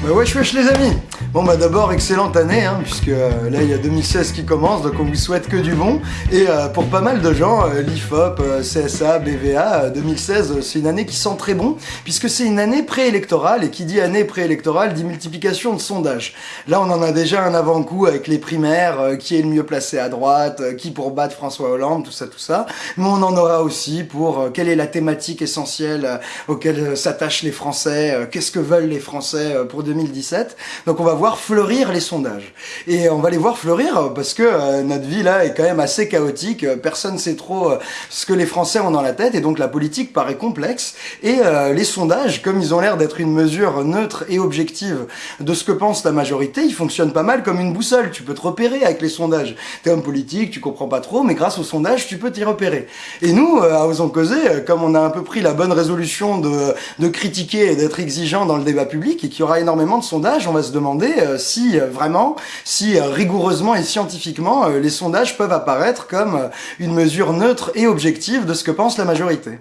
Bah wesh wesh les amis. Bon bah d'abord excellente année hein, puisque euh, là il y a 2016 qui commence donc on vous souhaite que du bon. Et euh, pour pas mal de gens l'IFOP, CSA, BVA euh, 2016 euh, c'est une année qui sent très bon puisque c'est une année préélectorale. Et qui dit année préélectorale dit multiplication de sondages. Là on en a déjà un avant-coup avec les primaires euh, qui est le mieux placé à droite, qui pour battre François Hollande, tout ça tout ça. Mais on en aura aussi pour quelle est la thématique essentielle auquel s'attachent les Français, qu'est-ce que veulent les Français pour 2017. Donc on va voir fleurir les sondages. Et on va les voir fleurir euh, parce que euh, notre vie là est quand même assez chaotique, Euh, personne sait trop ce que les Français ont dans la tête et donc la politique paraît complexe et les sondages, comme ils ont l'air d'être une mesure neutre et objective de ce que pense la majorité, ils fonctionnent pas mal comme une boussole, tu peux te repérer avec les sondages. T'es homme politique, tu comprends pas trop, mais grâce aux sondages, tu peux t'y repérer. Et nous, à Osons Causer, comme on a un peu pris la bonne résolution de, de critiquer et d'être exigeant dans le débat public et qu'il y aura énormément de sondages, on va se demander euh, si euh, vraiment, si euh, rigoureusement et scientifiquement, les sondages peuvent apparaître comme une mesure neutre et objective de ce que pense la majorité.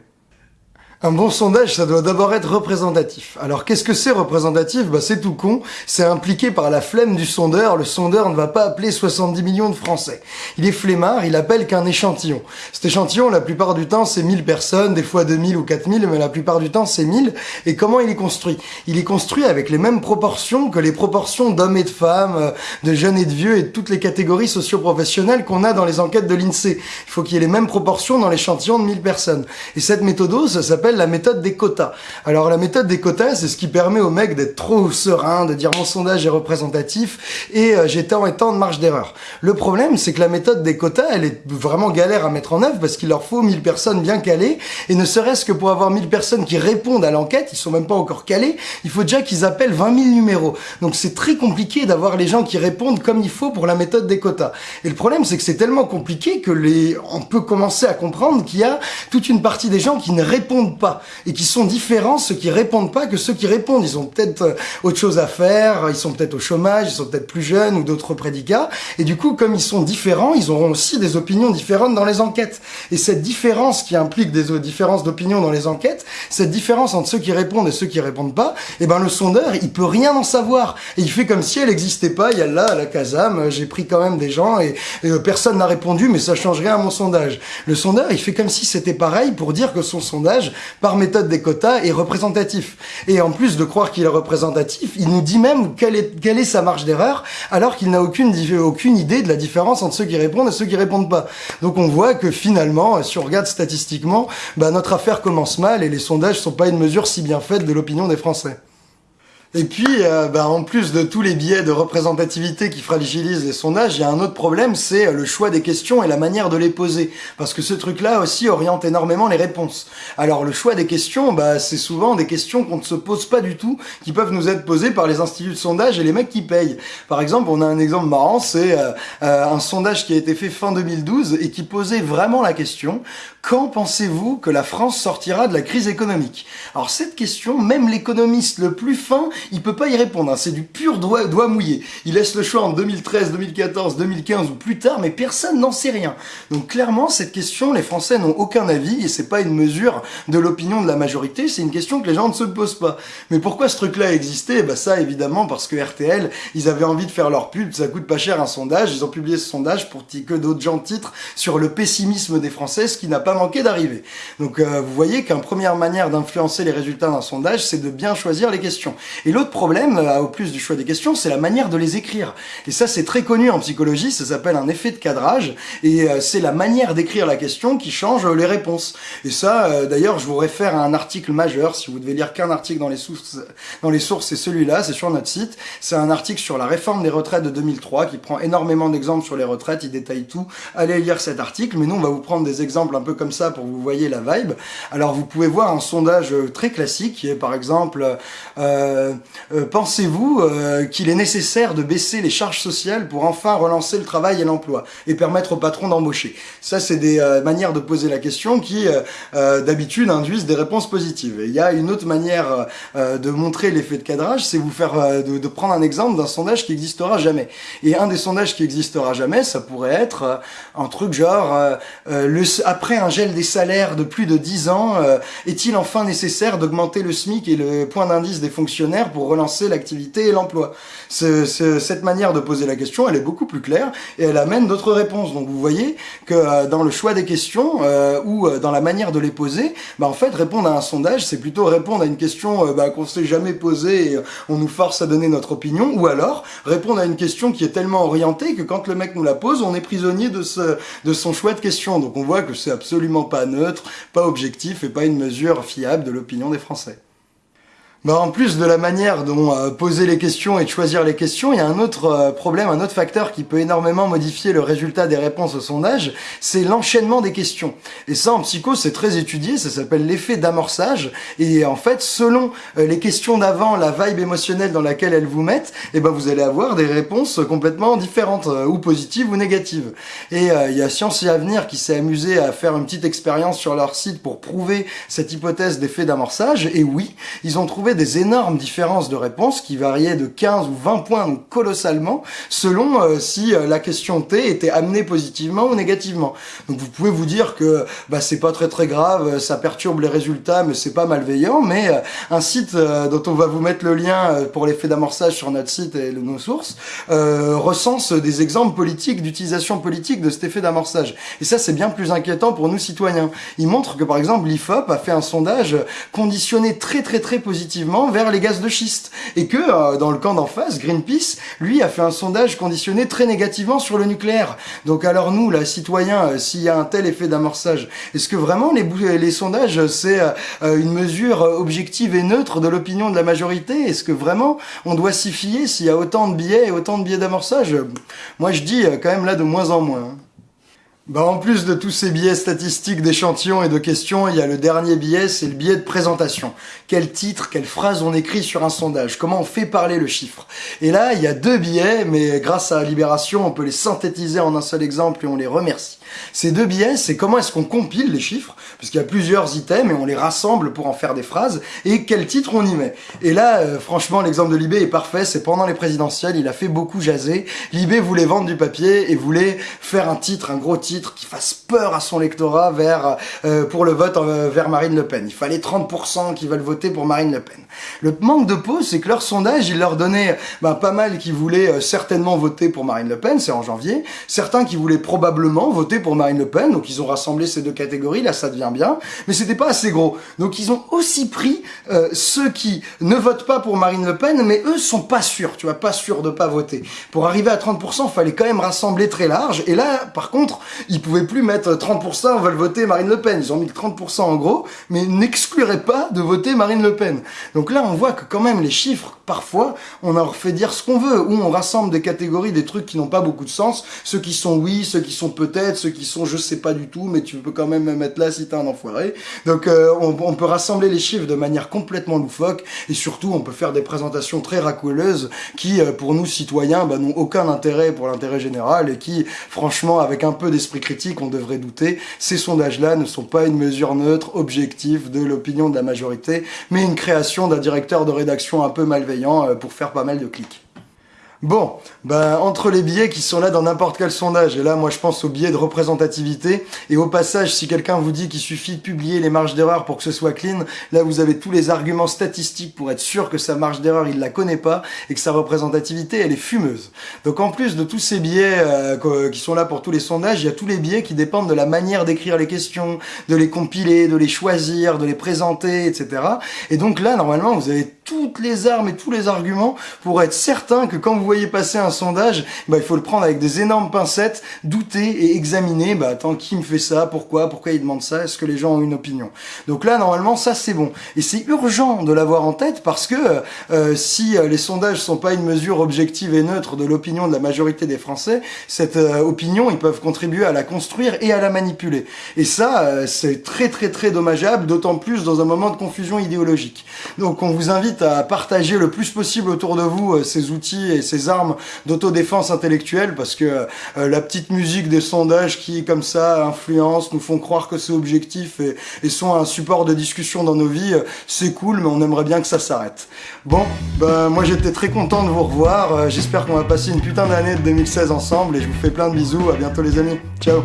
Un bon sondage, ça doit d'abord être représentatif. Alors qu'est-ce que c'est représentatif? Bah c'est tout con, c'est impliqué par la flemme du sondeur. Le sondeur ne va pas appeler 70 millions de Français. Il est flemmard, il appelle qu'un échantillon. Cet échantillon, la plupart du temps, c'est 1000 personnes, des fois 2000 ou 4000, mais la plupart du temps, c'est 1000. Et comment il est construit? Il est construit avec les mêmes proportions que les proportions d'hommes et de femmes, euh, de jeunes et de vieux et de toutes les catégories socio-professionnelles qu'on a dans les enquêtes de l'INSEE. Il faut qu'il y ait les mêmes proportions dans l'échantillon de 1000 personnes. Et cette méthode, ça s'appelle la méthode des quotas. Alors la méthode des quotas, c'est ce qui permet aux mecs d'être trop serein, de dire mon sondage est représentatif et euh, j'ai tant et tant de marge d'erreur. Le problème, c'est que la méthode des quotas, elle est vraiment galère à mettre en œuvre parce qu'il leur faut 1000 personnes bien calées et ne serait-ce que pour avoir 1000 personnes qui répondent à l'enquête, ils sont même pas encore calés, il faut déjà qu'ils appellent 20 000 numéros. Donc c'est très compliqué d'avoir les gens qui répondent comme il faut pour la méthode des quotas. Et le problème, c'est que c'est tellement compliqué que les, on peut commencer à comprendre qu'il y a toute une partie des gens qui ne répondent pas et qui sont différents, ceux qui répondent pas que ceux qui répondent. Ils ont peut-être euh, autre chose à faire, ils sont peut-être au chômage, ils sont peut-être plus jeunes ou d'autres prédicats. Et du coup, comme ils sont différents, ils auront aussi des opinions différentes dans les enquêtes. Et cette différence qui implique des euh, différences d'opinion dans les enquêtes, cette différence entre ceux qui répondent et ceux qui répondent pas, eh ben le sondeur, il peut rien en savoir. Et il fait comme si elle n'existait pas. Il y a là, à la Casam, euh, j'ai pris quand même des gens et, personne n'a répondu, mais ça change rien à mon sondage. Le sondeur, il fait comme si c'était pareil pour dire que son sondage, par méthode des quotas, est représentatif. Et en plus de croire qu'il est représentatif, il nous dit même quelle est, sa marge d'erreur, alors qu'il n'a aucune, aucune idée de la différence entre ceux qui répondent et ceux qui répondent pas. Donc on voit que finalement, si on regarde statistiquement, bah, notre affaire commence mal et les sondages sont pas une mesure si bien faite de l'opinion des Français. Et puis, euh, bah, en plus de tous les biais de représentativité qui fragilisent les sondages, il y a un autre problème, c'est le choix des questions et la manière de les poser. Parce que ce truc-là aussi oriente énormément les réponses. Alors le choix des questions, bah, c'est souvent des questions qu'on ne se pose pas du tout, qui peuvent nous être posées par les instituts de sondage et les mecs qui payent. Par exemple, on a un exemple marrant, c'est euh, euh, un sondage qui a été fait fin 2012 et qui posait vraiment la question quand pensez-vous que la France sortira de la crise économique? Alors cette question, même l'économiste le plus fin, il peut pas y répondre. Hein. C'est du pur doigt, mouillé. Il laisse le choix en 2013, 2014, 2015 ou plus tard, mais personne n'en sait rien. Donc clairement, cette question, les Français n'ont aucun avis et c'est pas une mesure de l'opinion de la majorité. C'est une question que les gens ne se posent pas. Mais pourquoi ce truc-là existait Bah ça, évidemment, parce que RTL, ils avaient envie de faire leur pub. Ça coûte pas cher un sondage. Ils ont publié ce sondage pour que d'autres gens titrent sur le pessimisme des Français, qui n'a pas manqué d'arriver. Donc euh, vous voyez qu'une première manière d'influencer les résultats d'un sondage, c'est de bien choisir les questions. Et l'autre problème, euh, au plus du choix des questions, c'est la manière de les écrire. Et ça, c'est très connu en psychologie, ça s'appelle un effet de cadrage, et euh, c'est la manière d'écrire la question qui change les réponses. Et ça, d'ailleurs, je vous réfère à un article majeur, si vous devez lire qu'un article dans les sources, dans les sources, c'est celui-là, c'est sur notre site. C'est un article sur la réforme des retraites de 2003 qui prend énormément d'exemples sur les retraites, il détaille tout. Allez lire cet article, mais nous, on va vous prendre des exemples un peu comme ça pour que vous voyez la vibe. Alors, vous pouvez voir un sondage euh, très classique qui est, par exemple, euh, euh, pensez-vous qu'il est nécessaire de baisser les charges sociales pour enfin relancer le travail et l'emploi et permettre aux patrons d'embaucher? Ça, c'est des manières de poser la question qui, d'habitude, induisent des réponses positives. Et il y a une autre manière de montrer l'effet de cadrage, c'est vous faire de, prendre un exemple d'un sondage qui existera jamais. Et un des sondages qui existera jamais, ça pourrait être un truc genre le, après un un gel des salaires de plus de 10 ans, est-il enfin nécessaire d'augmenter le SMIC et le point d'indice des fonctionnaires pour relancer l'activité et l'emploi? Cette manière de poser la question, elle est beaucoup plus claire et elle amène d'autres réponses. Donc vous voyez que dans le choix des questions ou dans la manière de les poser, bah en fait répondre à un sondage, c'est plutôt répondre à une question bah, qu'on s'est jamais posée et on nous force à donner notre opinion, ou alors répondre à une question qui est tellement orientée que quand le mec nous la pose, on est prisonnier de, de son choix de question. Donc on voit que c'est absolument pas neutre, pas objectif et pas une mesure fiable de l'opinion des Français. Bah, en plus de la manière dont euh, poser les questions et de choisir les questions, il y a un autre euh, problème, un autre facteur qui peut énormément modifier le résultat des réponses au sondage, c'est l'enchaînement des questions. Et ça, en psycho, c'est très étudié, ça s'appelle l'effet d'amorçage. Et en fait, selon euh, les questions d'avant, la vibe émotionnelle dans laquelle elles vous mettent, et eh ben vous allez avoir des réponses complètement différentes, ou positives ou négatives. Et il y a Science et Avenir qui s'est amusé à faire une petite expérience sur leur site pour prouver cette hypothèse d'effet d'amorçage. Et oui, ils ont trouvé des énormes différences de réponses qui variaient de 15 ou 20 points, donc colossalement, selon euh, si euh, la question T était amenée positivement ou négativement. Donc vous pouvez vous dire que bah, c'est pas très très grave, ça perturbe les résultats, mais c'est pas malveillant, mais euh, un site dont on va vous mettre le lien pour l'effet d'amorçage sur notre site et nos sources, recense des exemples politiques, d'utilisation politique de cet effet d'amorçage. Et ça, c'est bien plus inquiétant pour nous citoyens. Il montre que par exemple, l'IFOP a fait un sondage conditionné très très très positivement vers les gaz de schiste. Et que, euh, dans le camp d'en face, Greenpeace, lui, a fait un sondage conditionné très négativement sur le nucléaire. Donc alors nous, là, citoyens, euh, s'il y a un tel effet d'amorçage, est-ce que vraiment les, les sondages, c'est euh, une mesure objective et neutre de l'opinion de la majorité? Est-ce que vraiment on doit s'y fier s'il y a autant de billets et autant de billets d'amorçage? Moi, je dis quand même là de moins en moins. Bah en plus de tous ces biais statistiques d'échantillons et de questions, il y a le dernier biais, c'est le biais de présentation. Quel titre, quelle phrase on écrit sur un sondage, comment on fait parler le chiffre? Et là, il y a deux biais, mais grâce à Libération, on peut les synthétiser en un seul exemple et on les remercie. Ces deux biais, c'est comment est-ce qu'on compile les chiffres, parce qu'il y a plusieurs items et on les rassemble pour en faire des phrases, et quel titre on y met. Et là, euh, franchement, l'exemple de Libé est parfait, c'est pendant les présidentielles, il a fait beaucoup jaser. Libé voulait vendre du papier et voulait faire un titre, un gros titre qui fasse peur à son lectorat vers euh, pour le vote euh, vers Marine Le Pen. Il fallait 30% qui veulent voter pour Marine Le Pen. Le manque de peau, c'est que leur sondage, il leur donnait ben, pas mal qui voulaient certainement voter pour Marine Le Pen, c'est en janvier, certains qui voulaient probablement voter pour Marine Le Pen, donc ils ont rassemblé ces deux catégories, là ça devient bien, mais c'était pas assez gros. Donc ils ont aussi pris euh, ceux qui ne votent pas pour Marine Le Pen, mais eux sont pas sûrs, tu vois, pas sûrs de pas voter. Pour arriver à 30%, il fallait quand même rassembler très large, et là, par contre, ils pouvaient plus mettre 30% veulent voter Marine Le Pen, ils ont mis 30% en gros, mais n'excluraient pas de voter Marine Le Pen. Donc là, on voit que quand même les chiffres, parfois, on leur fait dire ce qu'on veut, ou on rassemble des catégories, des trucs qui n'ont pas beaucoup de sens, ceux qui sont oui, ceux qui sont peut-être, qui sont je sais pas du tout, mais tu peux quand même me mettre là si t'es un enfoiré. Donc euh, on, peut rassembler les chiffres de manière complètement loufoque et surtout on peut faire des présentations très racoleuses qui euh, pour nous citoyens bah, n'ont aucun intérêt pour l'intérêt général et qui franchement avec un peu d'esprit critique on devrait douter. Ces sondages-là ne sont pas une mesure neutre, objective de l'opinion de la majorité, mais une création d'un directeur de rédaction un peu malveillant euh, pour faire pas mal de clics. Bon, ben entre les billets qui sont là dans n'importe quel sondage, et là moi je pense aux billets de représentativité, et au passage si quelqu'un vous dit qu'il suffit de publier les marges d'erreur pour que ce soit clean, là vous avez tous les arguments statistiques pour être sûr que sa marge d'erreur il la connaît pas, et que sa représentativité elle est fumeuse. Donc en plus de tous ces billets euh, qui sont là pour tous les sondages, il y a tous les billets qui dépendent de la manière d'écrire les questions, de les compiler, de les choisir, de les présenter, etc. Et donc là normalement vous avez toutes les armes et tous les arguments pour être certain que quand vous voyez passer un sondage, bah, il faut le prendre avec des énormes pincettes, douter et examiner, bah attends, qui me fait ça, pourquoi, pourquoi il demande ça, est-ce que les gens ont une opinion. Donc là, normalement, ça c'est bon. Et c'est urgent de l'avoir en tête parce que euh, si euh, les sondages sont pas une mesure objective et neutre de l'opinion de la majorité des Français, cette euh, opinion, ils peuvent contribuer à la construire et à la manipuler. Et ça, c'est très très très dommageable, d'autant plus dans un moment de confusion idéologique. Donc on vous invite à partager le plus possible autour de vous euh, ces outils et ces armes d'autodéfense intellectuelle parce que euh, la petite musique des sondages qui, comme ça, influencent, nous font croire que c'est objectif et, sont un support de discussion dans nos vies, euh, c'est cool, mais on aimerait bien que ça s'arrête. Bon, ben, moi j'étais très content de vous revoir. J'espère qu'on va passer une putain d'année de 2016 ensemble et je vous fais plein de bisous. À bientôt les amis. Ciao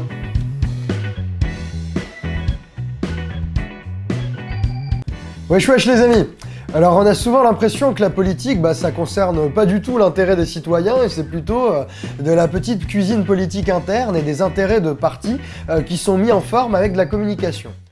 Wesh wesh les amis alors on a souvent l'impression que la politique, bah, ça concerne pas du tout l'intérêt des citoyens et c'est plutôt euh, de la petite cuisine politique interne et des intérêts de partis euh, qui sont mis en forme avec de la communication.